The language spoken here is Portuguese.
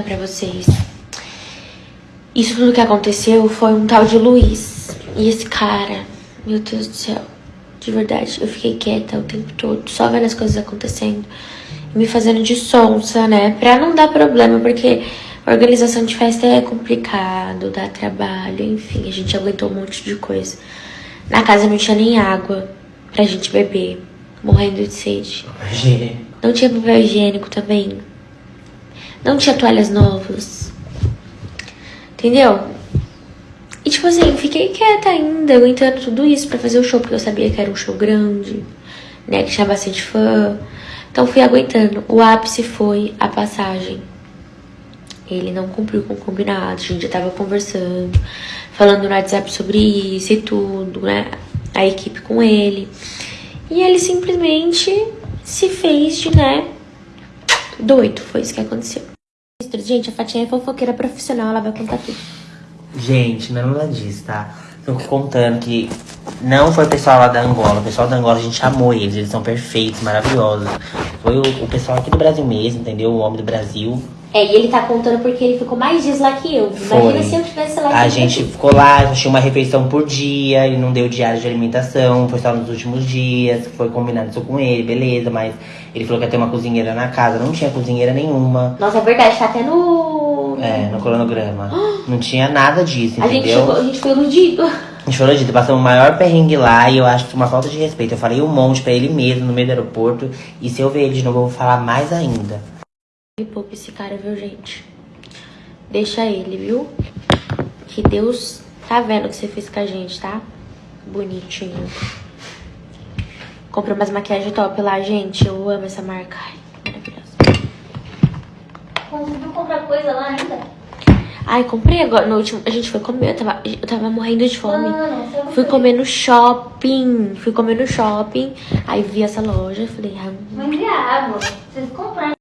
pra vocês. Isso tudo que aconteceu foi um tal de Luiz. E esse cara, meu Deus do céu, de verdade, eu fiquei quieta o tempo todo, só vendo as coisas acontecendo. E me fazendo de sonsa, né? Pra não dar problema, porque organização de festa é complicado, dá trabalho, enfim, a gente aguentou um monte de coisa. Na casa não tinha nem água pra gente beber, morrendo de sede. Não tinha papel higiênico também. Não tinha toalhas novas. Entendeu? E tipo assim, fiquei quieta ainda, aguentando tudo isso pra fazer o show, porque eu sabia que era um show grande, né? Que tinha bastante fã. Então fui aguentando. O ápice foi a passagem. Ele não cumpriu com o combinado, a gente já tava conversando, falando no WhatsApp sobre isso e tudo, né? A equipe com ele. E ele simplesmente se fez de, né? Doido, foi isso que aconteceu. Gente, a Fatinha é fofoqueira profissional, ela vai contar tudo. Gente, não é nada disso, tá? Tô contando que não foi o pessoal lá da Angola. O pessoal da Angola, a gente amou eles. Eles são perfeitos, maravilhosos. Foi o, o pessoal aqui do Brasil mesmo, entendeu? O homem do Brasil. É, e ele tá contando porque ele ficou mais dias lá que eu. Imagina Foi. se eu tivesse lá A gente eu. ficou lá, tinha uma refeição por dia, ele não deu diário de alimentação, foi só nos últimos dias, foi combinado isso com ele, beleza, mas ele falou que ia ter uma cozinheira na casa, não tinha cozinheira nenhuma, Nossa, é verdade, tá até no. é, no cronograma. Não tinha nada disso, A gente, entendeu? chegou, a gente foi iludido. A gente falou disso, passamos o maior perrengue lá e eu acho que uma falta de respeito. Eu falei um monte pra ele mesmo no meio do aeroporto e se eu ver ele de novo eu vou falar mais ainda. Poupa esse cara, viu, gente? Deixa ele, viu? Que Deus tá vendo o que você fez com a gente, tá? Bonitinho. Comprei umas maquiagens top lá, gente. Eu amo essa marca. Ai, maravilhosa. Conseguiu comprar coisa lá ainda? Ai, comprei agora. No último. A gente foi comer. Eu tava, eu tava morrendo de fome. Não Fui comer no shopping. Fui comer no shopping. Aí vi essa loja. Falei, ah, enviar água. Vocês compraram.